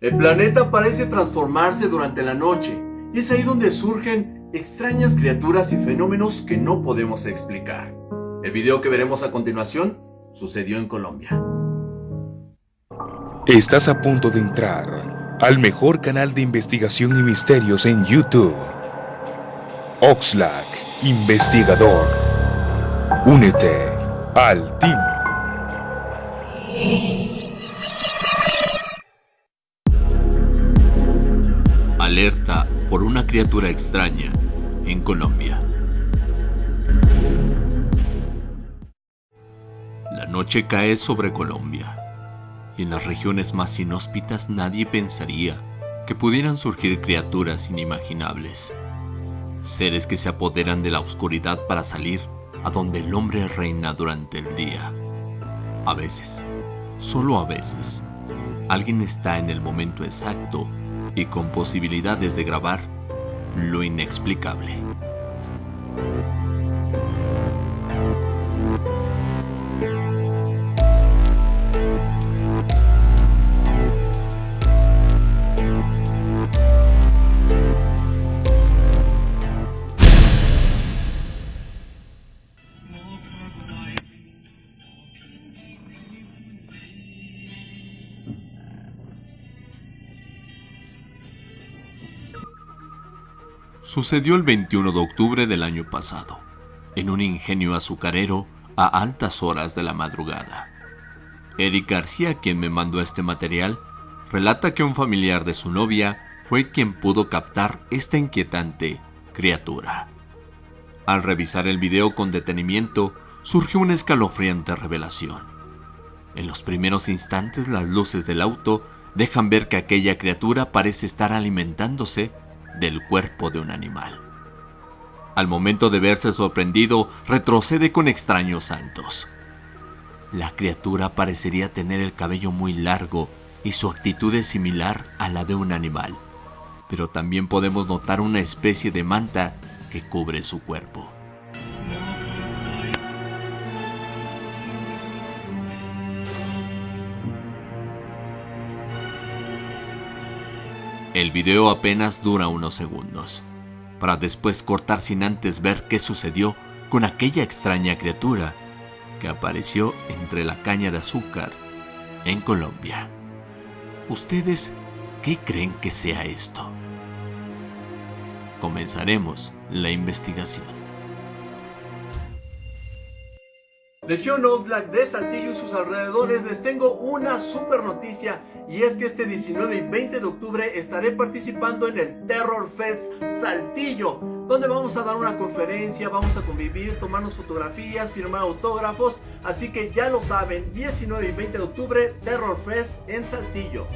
El planeta parece transformarse durante la noche y es ahí donde surgen extrañas criaturas y fenómenos que no podemos explicar. El video que veremos a continuación sucedió en Colombia. Estás a punto de entrar al mejor canal de investigación y misterios en YouTube. Oxlack, investigador. Únete al team. Alerta por una criatura extraña en Colombia. La noche cae sobre Colombia y en las regiones más inhóspitas nadie pensaría que pudieran surgir criaturas inimaginables. Seres que se apoderan de la oscuridad para salir a donde el hombre reina durante el día. A veces, solo a veces, alguien está en el momento exacto y con posibilidades de grabar lo inexplicable. Sucedió el 21 de octubre del año pasado, en un ingenio azucarero a altas horas de la madrugada. Eric García, quien me mandó este material, relata que un familiar de su novia fue quien pudo captar esta inquietante criatura. Al revisar el video con detenimiento, surgió una escalofriante revelación. En los primeros instantes las luces del auto dejan ver que aquella criatura parece estar alimentándose del cuerpo de un animal. Al momento de verse sorprendido, retrocede con extraños saltos. La criatura parecería tener el cabello muy largo y su actitud es similar a la de un animal, pero también podemos notar una especie de manta que cubre su cuerpo. El video apenas dura unos segundos, para después cortar sin antes ver qué sucedió con aquella extraña criatura que apareció entre la caña de azúcar en Colombia. ¿Ustedes qué creen que sea esto? Comenzaremos la investigación. Legión Oxlack de Saltillo y sus alrededores les tengo una super noticia y es que este 19 y 20 de octubre estaré participando en el Terror Fest Saltillo donde vamos a dar una conferencia, vamos a convivir, tomarnos fotografías, firmar autógrafos así que ya lo saben, 19 y 20 de octubre Terror Fest en Saltillo